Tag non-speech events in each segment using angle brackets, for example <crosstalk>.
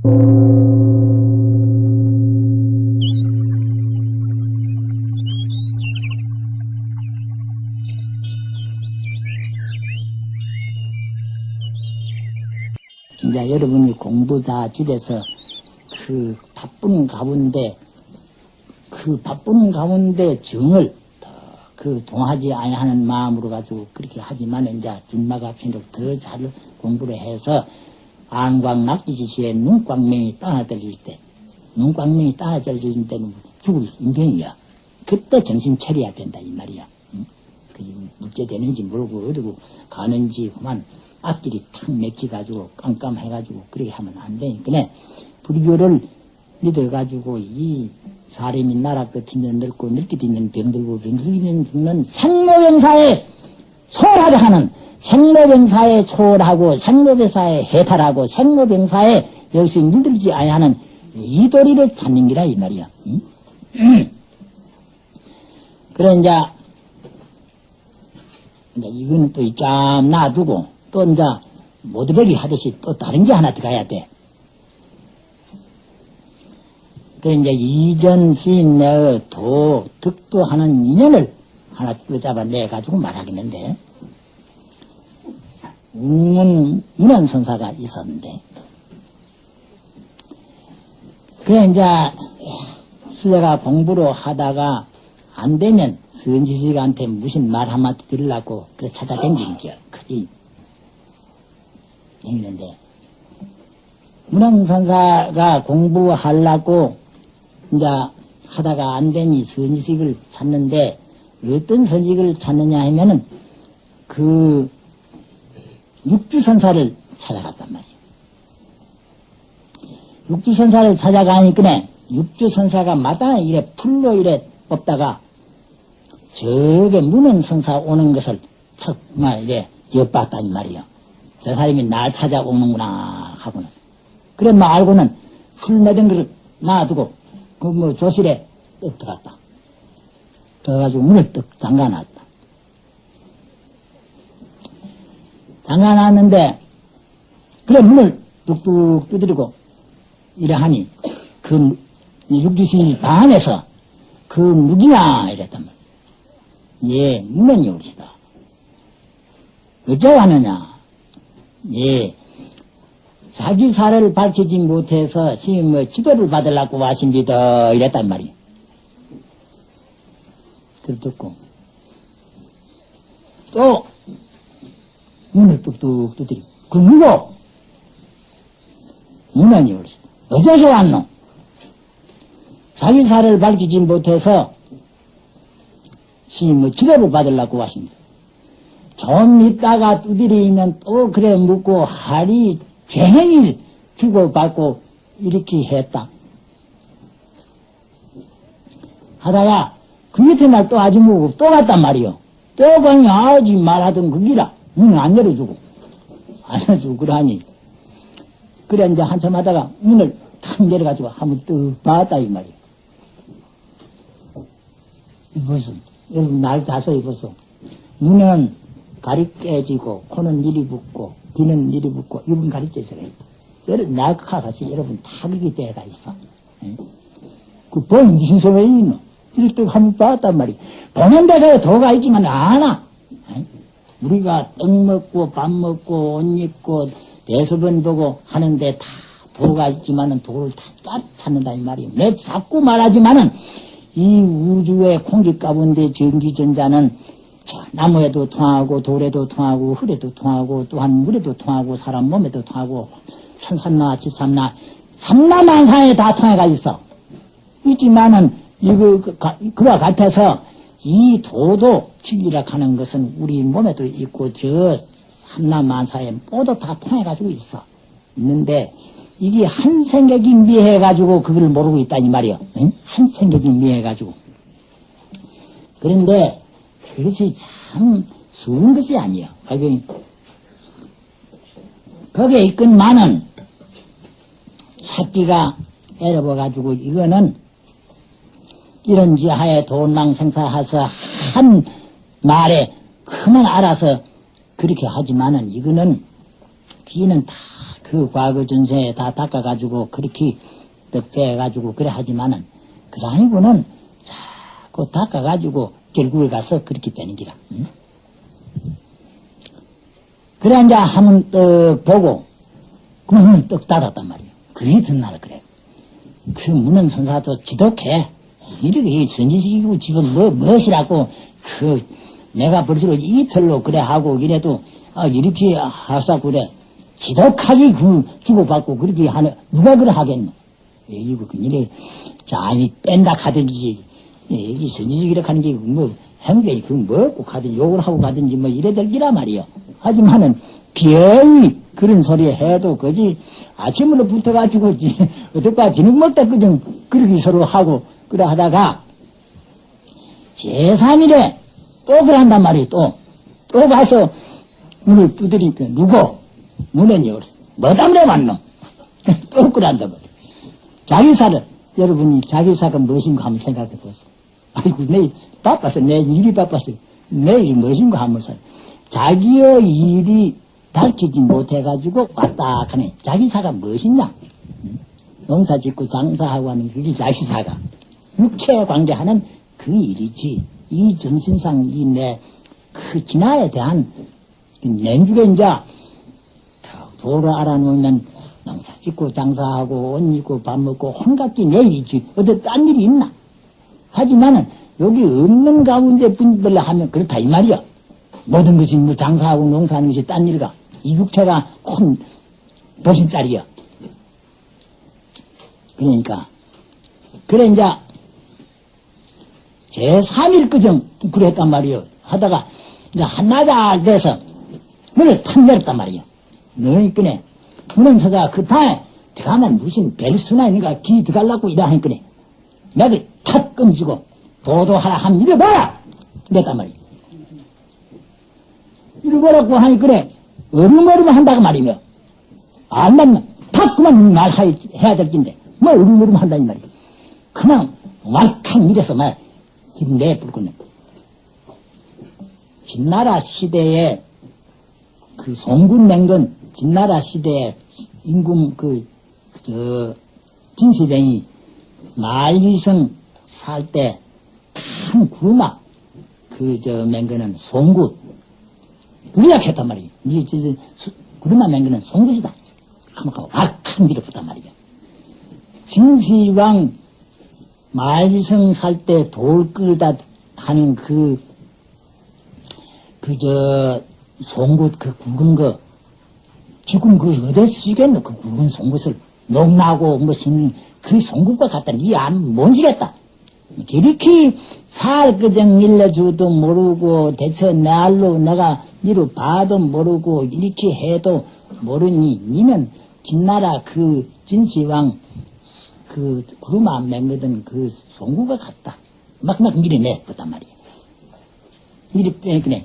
이제 여러분이 공부 다 집에서 그 바쁜 가운데 그 바쁜 가운데 정을 더그 동하지 아니하는 마음으로 가지고 그렇게 하지만 이제 준마가 편록 더잘 공부를 해서 안광 낙지지시에 눈광명이 따라들릴 때 눈광명이 따라들릴 때는 죽을 인경이야. 그때 정신 차려야 된다 이 말이야. 응? 그 물제 되는지 모르고 어디고 가는지 그만 앞길이 탁 맥혀가지고 깜깜해가지고 그렇게 하면 안 되니까 불교를 믿어가지고 이 사람이 나라 끝이면 늙고 늙게 되면 병들고 병들면 죽는 생로병사에 소홀하게 하는 생로병사에 초월하고 생로병사에 해탈하고 생로병사에 여기서 물들지 아니하는 이 도리를 찾는 기라 이 말이야. 응? <clears throat> 그래 이제 이제 이거는 또 짬 놔두고 또 이제 모두베기 하듯이 또 다른 게 하나 들어가야 돼. 그 이제 이전 시인의 도, 득도하는 인연을 하나 끄잡아 내 가지고 말하겠는데, 웅 문 문헌선사가 있었는데, 그래 이제 수레가 공부를 하다가 안 되면 선지식한테 무슨 말 한마디 들으려고 그래 찾아댕기는 게 크지. 댕기는데, 문헌선사가 공부하려고 이제 하다가 안 되니 선지식을 찾는데 어떤 선지식을 찾느냐 하면은 그 육주선사를 찾아갔단 말이에요. 육주선사를 찾아가니까 육주선사가 마땅히 이래 풀로 이래 뽑다가 저게 문헌선사 오는 것을 정말 이래 엿봤다니 말이요. 저 사람이 날 찾아오는구나 하고는. 그래 뭐 알고는 풀 맺은 걸 놔두고 그 뭐 조실에 떡 들어갔다. 들어가지고 문을 떡 잠가놨다. 잠가놨는데 그래 문을 뚝뚝 두드리고 이래하니 그 육주신이 방안에서 그 누구냐 이랬단 말이야. 예, 문헌이 오시다. 어째 왔느냐? 예, 자기 사례를 밝히지 못해서 스님 뭐 지도를 받으려고 하십니다. 이랬단 말이에요. 그걸 듣고 또 문을 뚝뚝 두드리고 그 누구? 문안이 올시다. 어디서 왔노? 자기 사례를 밝히지 못해서 스님 뭐 지도를 받으려고 하십니다. 좀 있다가 두드리면 또 그래 묻고 하리 종일 주고받고 이렇게 했다. 하다가 그 밑에 날 또 아직 뭐고 또 갔단 말이요. 또 아지 말하던 그 기라 문을 안 열어주고 안 열어주고 그러하니 그래 이제 한참 하다가 문을 탁 내려가지고 한번 떡 봤다 이 말이요. 무슨 여러분 날 다서 입어서 눈은 가리 깨지고 코는 이리 붓고 귀는 이리 붓고 입은 가리째서가 있다. 여러분 나가 같이 여러분 다 그렇게 때가 있어. 그본 무슨 있노? 이럴 때 한번 봤단 말이야. 보는 데가 도가 있지만 안아. 우리가 떡 먹고 밥 먹고 옷 입고 대소변 보고 하는데 다 도가 있지만은 도를 다 찾는다 이 말이야. 내 자꾸 말하지만은 이 우주의 공기 가운데 전기전자는 나무에도 통하고 돌에도 통하고 흙에도 통하고 또한 물에도 통하고 사람 몸에도 통하고 천삼나 집삼나 삼나만사에 다 통해가 있어. 있지만은 이거 그, 그와 같아서 이 도도 진리라 하는 것은 우리 몸에도 있고 저 삼나만사에 모두 다 통해가지고 있어. 있는데 이게 한 생각이 미해가지고 그걸 모르고 있다니 말이요. 응? 한 생각이 미해가지고. 그런데 그것이 참 쉬운 것이 아니에요. 거기, 거기에 있건만은 찾기가 에러버가지고 이거는 이런 지하에 돈망 생사해서 한 말에 그만 알아서 그렇게 하지만은 이거는 귀는 다 그 과거 전세에 다 닦아가지고 그렇게 떡 빼가지고 그래 하지만은 그 아니고는 자꾸 닦아가지고 결국에 가서 그렇게 되는 기라. 응? 그래 이제 한번 떡 보고 그러면 떡 닫았단 말이에요. 그게 듣나라 그래. 그 문은 선사도 지독해. 이렇게 선지식이고 지금 뭐 무엇이라고 그 내가 벌써 이틀로 그래 하고 이래도 아 이렇게 하사 그래 지독하게 그 주고받고 그렇게 하는 누가 그래 하겠노? 이거 그일에 자이 뺀다 하든지 이 선지식이라 하는 게 뭐 행동이 그 뭐고 가든지 욕을 하고 가든지 뭐 이래 될 기라 말이요. 하지만은 비어이 그런 소리 해도 거기 아침으로 붙어가지고 어떨까 저녁 먹다 그정 그렇게 서로 하고 그래 하다가 제3일에 또 그래 한단 말이에요 또. 또 가서 문을 두드리니까 누구? 문은 열었어. 뭐 때문에 왔노? 또 그래 한단 말이에요. 자기사를 여러분이 자기사가 무엇인가 한번 생각해 보세요. 아이고 내일 바빠서 내 일이 바빠서 내 일이 무엇인가 한번 생각해 자기의 일이 밝히지 못해가지고 왔다 하네. 자기사가 무엇이냐? 농사 짓고 장사하고 하는 그게 자기사가. 육체 관계하는 그 일이지. 이 정신상 이 내 그 진화에 대한 냉주에 이제 도를 알아놓으면 농사 짓고 장사하고 옷 입고 밥 먹고 혼각기 내 일이지. 어디 딴 일이 있나? 하지만은 여기 없는 가운데 분별로 하면 그렇다 이 말이야. 모든 것이 뭐 장사하고 농사하는 것이 딴 일가. 이 육체가 큰 도신짜리야. 그러니까 그래 이제 제3일 그정 그랬단 말이요. 하다가 이제 한나자 돼서 문을 탁 열었단 말이요. 너희 끄네. 문은 서자 급하게 들어가면 무슨 벨수나 있는가 기 들어가려고 이래 하니까네. 내가 탁 끔지고 도도하라 하면 이래 봐라! 이랬단 말이요. 이래 보라고 하니 그래. 어rum어름 한다고 말이며. 안 맞나? 탁 그만 말해야 될 긴데. 뭐 어rum어름 한다니 말이야. 그냥 왈칵 이래서 말 내불고네. 진나라 시대에 그 송군 맹건 진나라 시대에 임금 그, 저, 진시대이 말리성 살 때 큰 구르마 그 저 맹거는 송굿 그래야 했단 말이야. 이 구르마 맹거는 송굿이다. 하면 악한 밀어붙단 말이야. 진시황 말리성 살 때 돌 끌다 하는 그, 그, 저, 송곳 그 굵은 거, 지금 그 어디서 쓰겠노? 그 굵은 송곳을 녹나고 무슨 그 송곳과 같다. 니안 뭔지겠다. 이렇게 살 그정 일러주도 모르고 대처 날로 내가 니로 봐도 모르고 이렇게 해도 모르니 니는 진나라 그 진시황 그 구루마 맹거든 그 송구가 같다. 막막 밀어냈단 말이야. 밀어 빼그네.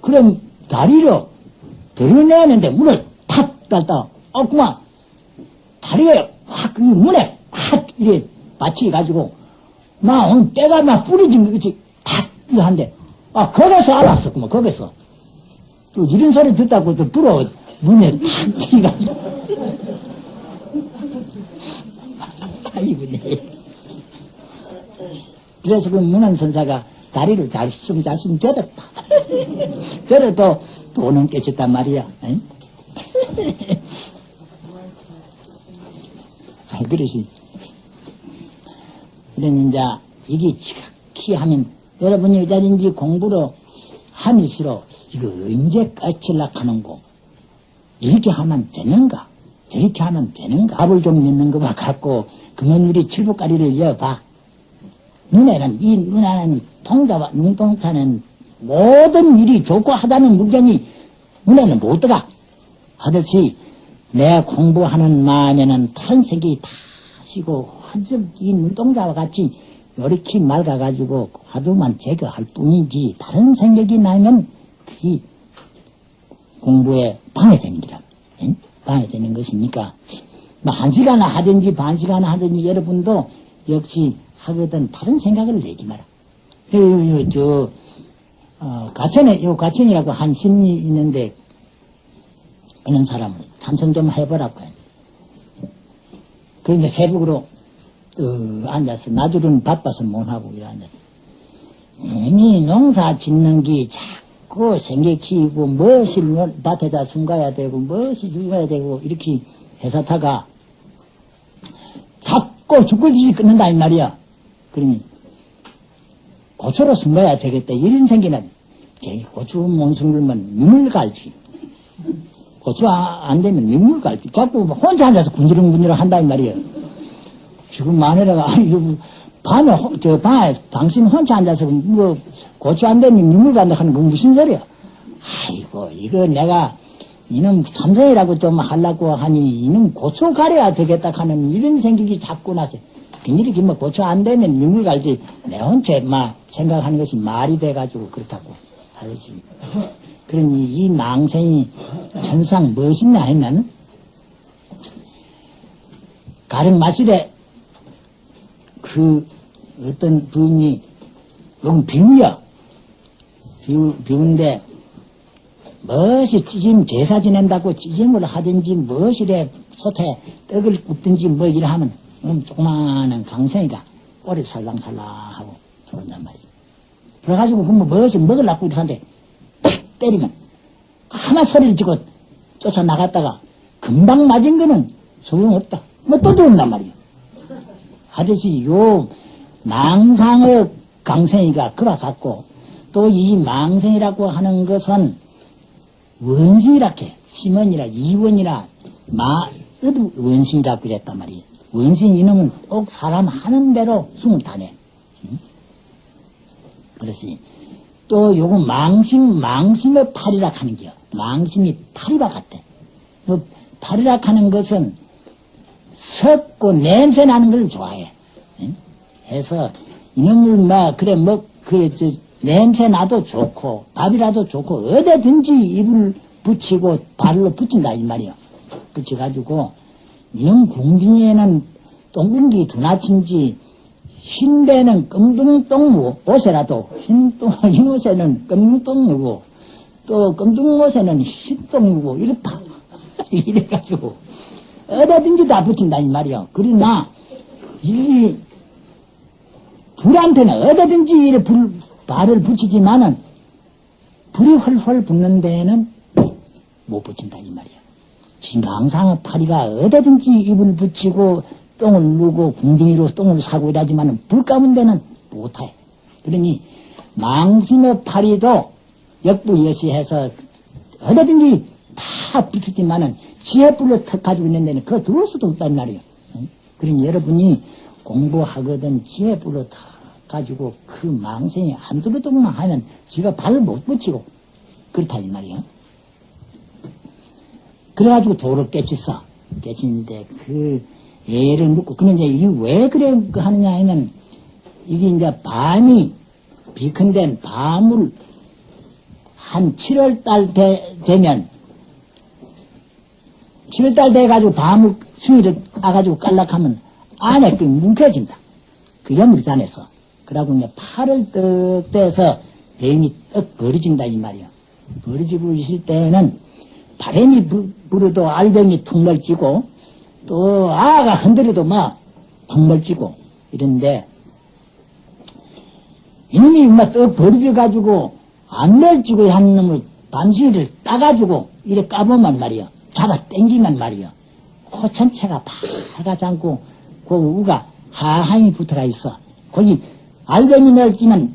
그럼 다리로 드러내는데 문을 탁 닫다. 어, 그만. 다리가 확, 그 문에 확, 이래 받치가지고, 막, 오늘 때가 막 뿌리진 거, 그치? 탁, 한데. 아, 거기서 알았어, 그만, 거기서. 또 이런 소리 듣다고 또 불어, 문에 탁 튀가지고 네. 그래서 그 문헌선사가 다리를 잘 쓰면 잘 쓰면 되었다. 저래도 돈은 깨쳤단 말이야. <laughs> 아, 그러시. 그러니 이제 이게 지각히 하면 여러분이 어자든지 공부로 하면서로 이거 언제 까칠락 하는고 이렇게 하면 되는가 저렇게 하면 되는가 밥을 좀 넣는 것과 같고 그러면 우리 칠복가리를 이어봐 눈에는 이 눈에는 통자와 눈동자는 모든 일이 좋고 하다는 물건이 눈에는 못 들어가 하듯이 내 공부하는 마음에는 다른 생각이 다 쉬고 헌적 이 눈동자와 같이 이렇게 맑아가지고 화두만 제거할 뿐이지 다른 생각이 나면 그게 공부에 기라. 응? 방해되는 것이니까. 뭐 한 시간 하든지 반 시간 하든지 여러분도 역시 하거든 다른 생각을 내지 마라. 요, 요, 저, 어, 가천에, 요 가천이라고 한 신이 있는데, 이런 사람은 참선 좀 해보라고 해. 그런데 새벽으로 또 앉아서 나들은 바빠서 못하고 이래 앉아서 이미 농사 짓는 게 자꾸 생각키고 무엇을 밭에다 숨가야 되고 무엇을 죽어야 되고 이렇게 해서다가 자꾸 죽을 짓이 끊는다 이 말이야. 그러니 고추로 숨가야 되겠다 이런 생기는 고추 몽순 걸면 눈물 갈지 고추 아, 안 되면 눈물 갈지 자꾸 혼자 앉아서 군지렁군지렁 한다 이 말이야. 지금 마누라가 아니 밤에 저 방에 당신 혼자 앉아서 뭐 고추 안 되면 눈물 간다 하는 건 무슨 소리야? 아이고 이거 내가 이놈 참선이라고 좀 하려고 하니 이놈 고추 가려야 되겠다 하는 이런 생각이 자꾸 나서 이렇게 뭐 고쳐 안 되면 눈물 갈지 내 혼자 막 생각하는 것이 말이 돼가지고 그렇다고 하듯이. 그러니 이 망생이 천상 무엇이냐 했나는? 가령 마실에 그 어떤 부인이 여기 비우야 비우, 비운데 무엇이 찌짐 제사 지낸다고 찌짐을 하든지 무엇이래 솥에 떡을 굽든지 뭐 이래 하면 음, 조그마한 강생이가 꼬리 살랑살랑 하고 들어온단 말이야. 그래가지고 그뭐 무엇을 먹으려고 이러는데 딱 때리면 하나 소리를 지고 쫓아 나갔다가 금방 맞은 거는 소용없다. 뭐 또 들어온단 말이야. 하듯이 요 망상의 강생이가 그와 같고 또 이 망생이라고 하는 것은 원신이라게 심원이라 이원이라 마어도 원신이라고 그랬단 말이야. 원신 이놈은 꼭 사람 하는 대로 숨을 다내. 응? 그렇지. 또 요거 망심, 망심의 팔이라 하는 게요. 망심이 팔이와 같대. 그 팔이라 하는 것은 섞고 냄새 나는 걸 좋아해. 응? 해서 이놈을 막, 그래, 뭐, 그래, 저, 냄새 나도 좋고, 밥이라도 좋고, 어디든지 입을 붙이고 발로 붙인다, 이 말이요. 붙여가지고, 이런 궁중에는 똥궁기 두나친지 흰 배는 끔둥똥무 옷에라도 흰똥, <laughs> 흰 옷에는 끔둥똥무고 또 끔둥 옷에는 흰똥무고 이렇다. <laughs> 이래가지고 어디든지 다 붙인다 이 말이야. 그러나 이 불한테는 어디든지 이래 불, 발을 붙이지만은 불이 헐헐 붙는 데에는 못 붙인다 이 말이야. 지금 항상 파리가 어디든지 입을 붙이고 똥을 누고 궁둥이로 똥을 사고 이러지만 불 까문 데는 못해. 그러니 망신의 파리도 역부여시해서 어디든지 다 붙었지만은 지혜불로 턱 가지고 있는 데는 그거 들어올 수도 없단 말이에요. 그러니 여러분이 공부하거든 지혜불로 다 가지고 그 망생이 안 들어오기만 하면 지가 발을 못 붙이고 그렇다 이 말이에요. 그래가지고 도를 깨쳤어. 깨치는데 그 애를 묻고 그런데 이게 왜 그래 하느냐 하면 이게 이제 밤이 비컨된 밤을 한 7월달 되, 되면 7월달 돼가지고 밤을 수위를 까가지고 깔락하면 안에 그 뭉켜진다. 그 염물잔에서. 그러고 이제 팔을 떡 떼서 배임이 떡 버려진다 이 말이야. 버려지고 있을 때는 바람이 부, 불어도 알뱀이 툭 멀찌고 또 아가 흔들어도 막툭 멀찌고 이런데 이놈이 막떡 버려져 가지고 안 멀찌고 하는 놈을 반시를 따가지고 이래 까보면 말이야. 잡아 땡기면 말이야. 코 전체가 밝아지 않고 그 우가 하향이 붙어가 있어. 거기 알뱀이 넓지만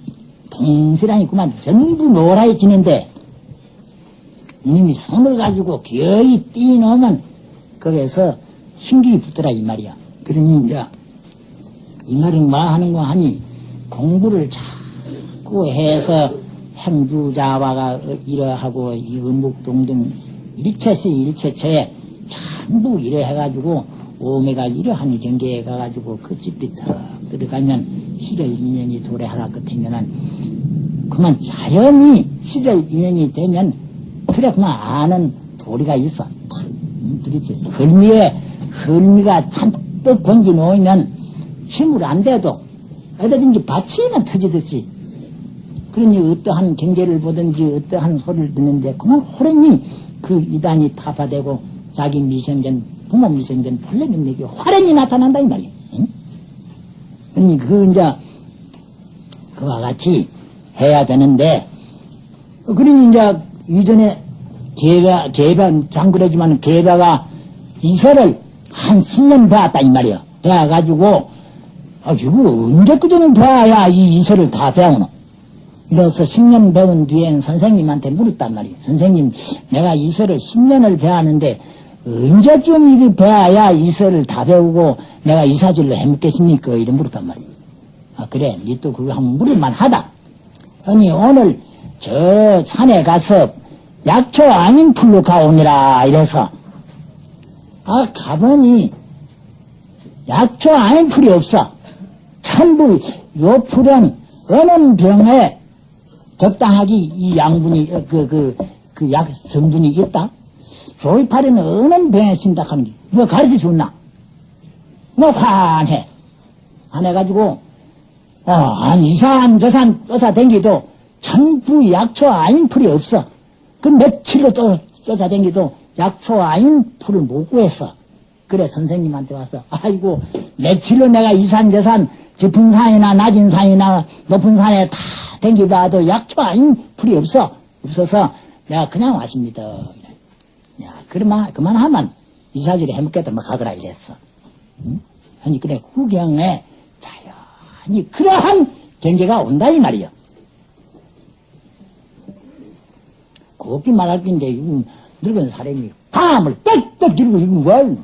동시랑이 그만 전부 노라해지는데 이놈이 손을 가지고 기어이 뛰어놓으면 거기에서 힘기 붙더라 이 말이야. 그러니 이제 이 말은 뭐 하는 거 하니 공부를 자꾸 해서 행주자와가 이러하고 이 음묵동등 일체시 일체처에 전부 이래 해가지고 오메가 이러한 경계에 가가지고 그 집이 딱 들어가면 시절 인연이 도래하다 끝이면은 그만 자연히 시절 인연이 되면 그래 그만 아는 도리가 있어. 그렇지. 헐미에 헐미가 잔뜩 공기 놓으면 힘을 안 돼도 어디든지 받치는 터지듯이 그러니 어떠한 경제를 보든지 어떠한 소리를 듣는데 그만 호련히 그 이단이 타파되고 자기 미생전, 부모 미생전 본래 능력이 화련히 나타난다 이 말이야. 응? 그러니 그 이제 그와 같이 해야 되는데 그러니 이제 이전에 개가 개가 장그러지만 개가가 이설을 한 10년 배웠다 이 말이야. 배워가지고 아 이거 언제 그전에 배워야 이 이설을 다 배우노? 이래서 10년 배운 뒤엔 선생님한테 물었단 말이에요. 선생님, 내가 이설을 10년을 배웠는데, 언제쯤 이게 배워야 이설을 다 배우고 내가 이사질로 해먹겠습니까? 이래 물었단 말이에요. 아, 그래. 니 또 그거 한번 물을만 하다. 아니, 오늘 저 산에 가서 약초 아닌 풀로 가오니라. 이래서. 아, 가보니 약초 아닌 풀이 없어. 전부 요 풀은 어느 병에 적당하게 이 양분이 그 그 그 약 성분이 있다. 조이파리는 어느 병에 쓴다 하는 게뭐 가르쳐 줬나? 뭐 환해. 안 해가지고 어, 한 이산 저산 쫓아 댕기도 전부 약초 아닌 풀이 없어. 그 며칠로 쫓, 쫓아 댕기도 약초 아닌 풀을 못 구했어. 그래 선생님한테 와서 아이고 며칠로 내가 이산 저산 짚은 산이나 낮은 산이나 높은 산에 다 댕기봐도 약초 아닌 풀이 없어. 없어서 내가 그냥 왔습니다. 야, 그러면, 그만하면 이사질에 해먹겠다, 뭐 가더라, 이랬어. 응? 아니, 그래, 구경에 자연히 그러한 경계가 온다, 이 말이 야. 곱게 말할 건데, 이거 늙은 사람이 밤을 빽빽 들고, 이거 뭐,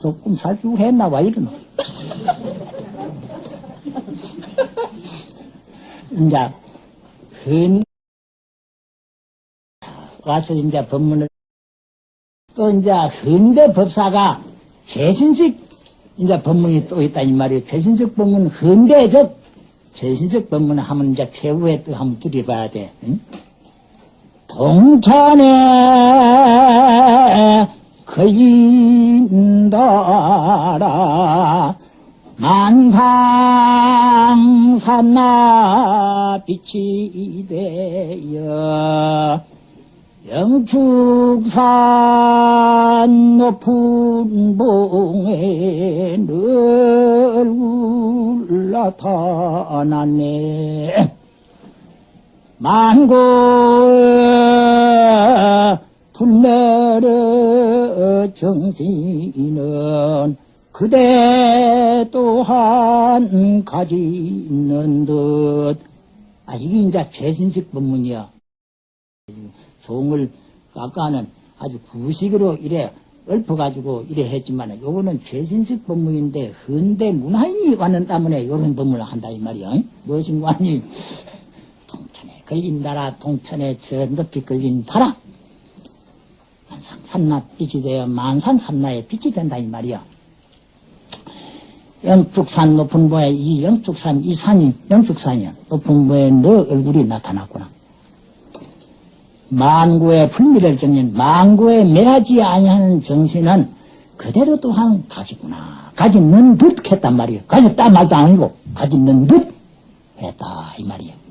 조금 살쭉 했나 봐, 이러노. <laughs> 이제, 근, 와서 이제 법문을, 또 이제 현대 법사가 최신식 이제 법문이 또 있다 이 말이에요. 최신식 법문, 현대적 최신식 법문을 하면 이제 최후에 또 한번 들여봐야 돼. 응? 동천에 걸린다라. 만상 산나 빛이 되어 영축산 높은 봉에 늘 나타났네 만고에 불내려 정신은 그대 또한 가지는 듯. 아, 이게 이제 최신식 법문이야. 송을 아까는 아주 구식으로 이래 읊어가지고 이래 했지만 요거는 최신식 법문인데 현대 문화인이 왔는 때문에 이런 법문을 한다 이 말이야. 무엇인가 하니 통천에 걸린다라 통천에 저 높이 걸린다라 만상 산나 빛이 되어 만상 산나에 빛이 된다 이 말이야. 영축산 높은 보에 이 영축산 이 산이 영축산이야 높은 보에 너 얼굴이 나타났구나. 만구의 불미를 정린 만구에 멸하지 아니하는 정신은 그대로 또한 가지구나. 가지는 듯 했단 말이에요. 가졌다 말도 아니고 가지는 듯 했다 이 말이에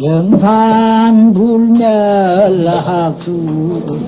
영산 불멸 학수상동시